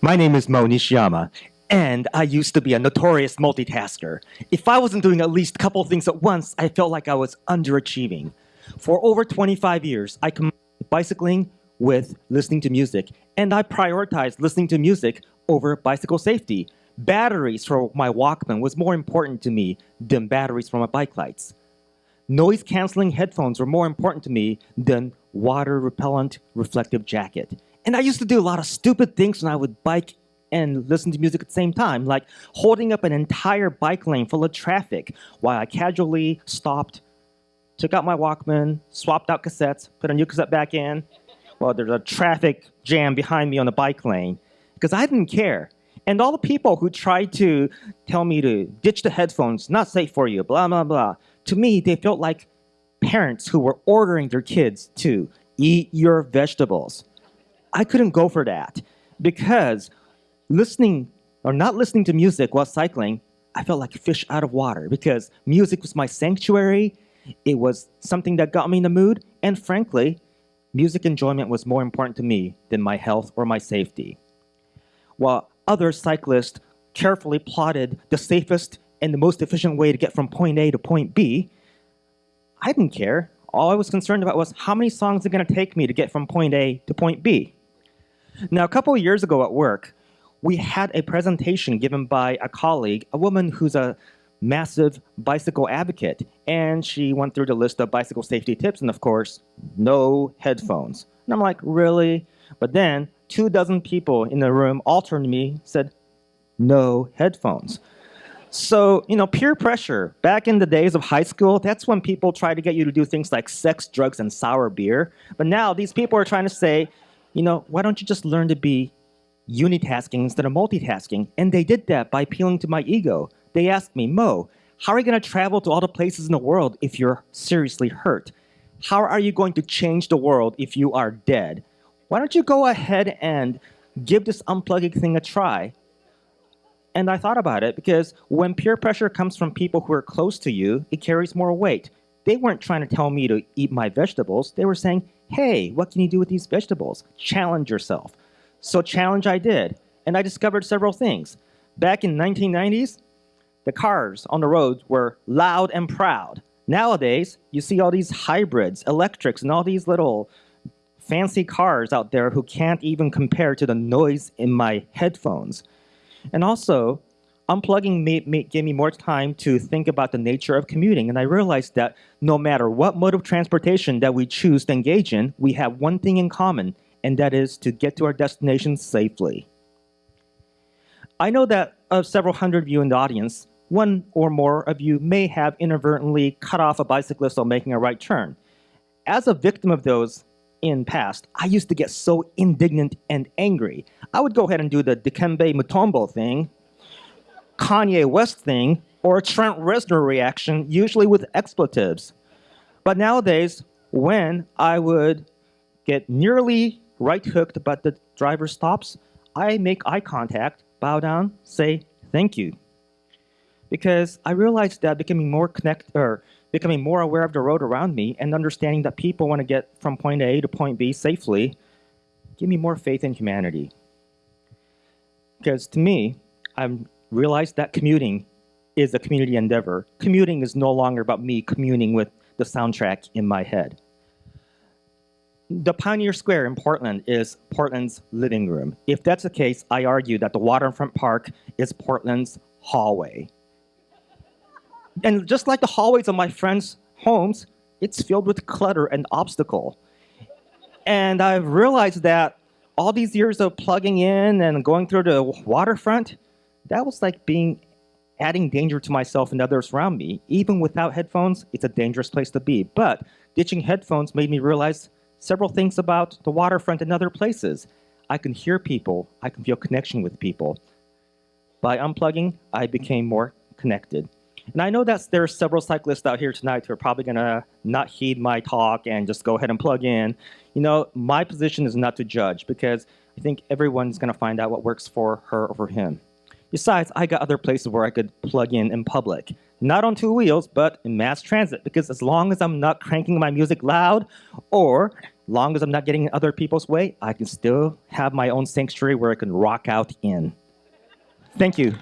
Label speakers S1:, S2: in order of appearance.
S1: My name is Mo Nishiyama, and I used to be a notorious multitasker. If I wasn't doing at least a couple things at once, I felt like I was underachieving. For over 25 years, I combined bicycling with listening to music, and I prioritized listening to music over bicycle safety. Batteries for my Walkman was more important to me than batteries for my bike lights. Noise canceling headphones were more important to me than water repellent reflective jacket. And I used to do a lot of stupid things when I would bike and listen to music at the same time, like holding up an entire bike lane full of traffic while I casually stopped, took out my Walkman, swapped out cassettes, put a new cassette back in. Well, there's a traffic jam behind me on the bike lane because I didn't care. And all the people who tried to tell me to ditch the headphones, not safe for you, blah, blah, blah, to me, they felt like parents who were ordering their kids to eat your vegetables. I couldn't go for that because listening or not listening to music while cycling, I felt like a fish out of water because music was my sanctuary. It was something that got me in the mood. And frankly, music enjoyment was more important to me than my health or my safety. While other cyclists carefully plotted the safest and the most efficient way to get from point A to point B, I didn't care. All I was concerned about was how many songs are going to take me to get from point A to point B. Now, a couple of years ago at work, we had a presentation given by a colleague, a woman who's a massive bicycle advocate, and she went through the list of bicycle safety tips, and of course, no headphones. And I'm like, really? But then two dozen people in the room all turned to me said, no headphones. So, you know, peer pressure, back in the days of high school, that's when people try to get you to do things like sex, drugs, and sour beer. But now these people are trying to say, you know, why don't you just learn to be unitasking instead of multitasking? And they did that by appealing to my ego. They asked me, Mo, how are you going to travel to all the places in the world if you're seriously hurt? How are you going to change the world if you are dead? Why don't you go ahead and give this unplugging thing a try? And I thought about it because when peer pressure comes from people who are close to you, it carries more weight. They weren't trying to tell me to eat my vegetables. They were saying, hey, what can you do with these vegetables? Challenge yourself. So challenge I did. And I discovered several things. Back in 1990s, the cars on the roads were loud and proud. Nowadays, you see all these hybrids, electrics, and all these little fancy cars out there who can't even compare to the noise in my headphones. And also, unplugging made, made, gave me more time to think about the nature of commuting. And I realized that no matter what mode of transportation that we choose to engage in, we have one thing in common, and that is to get to our destination safely. I know that of several hundred of you in the audience, one or more of you may have inadvertently cut off a bicyclist while making a right turn. As a victim of those in past, I used to get so indignant and angry. I would go ahead and do the Dikembe Mutombo thing, Kanye West thing, or a Trent Reznor reaction, usually with expletives. But nowadays, when I would get nearly right hooked but the driver stops, I make eye contact, bow down, say thank you. Because I realized that becoming more connect or becoming more aware of the road around me and understanding that people want to get from point A to point B safely give me more faith in humanity. Because to me, I've realized that commuting is a community endeavor. Commuting is no longer about me communing with the soundtrack in my head. The Pioneer Square in Portland is Portland's living room. If that's the case, I argue that the waterfront park is Portland's hallway. And just like the hallways of my friends' homes, it's filled with clutter and obstacle. And I've realized that all these years of plugging in and going through the waterfront, that was like being adding danger to myself and others around me. Even without headphones, it's a dangerous place to be. But ditching headphones made me realize several things about the waterfront and other places. I can hear people, I can feel connection with people. By unplugging, I became more connected. And I know that there are several cyclists out here tonight who are probably going to not heed my talk and just go ahead and plug in. You know, my position is not to judge because I think everyone's going to find out what works for her or for him. Besides, I got other places where I could plug in in public. Not on two wheels, but in mass transit, because as long as I'm not cranking my music loud or Long as I'm not getting in other people's way, I can still have my own sanctuary where I can rock out in. Thank you.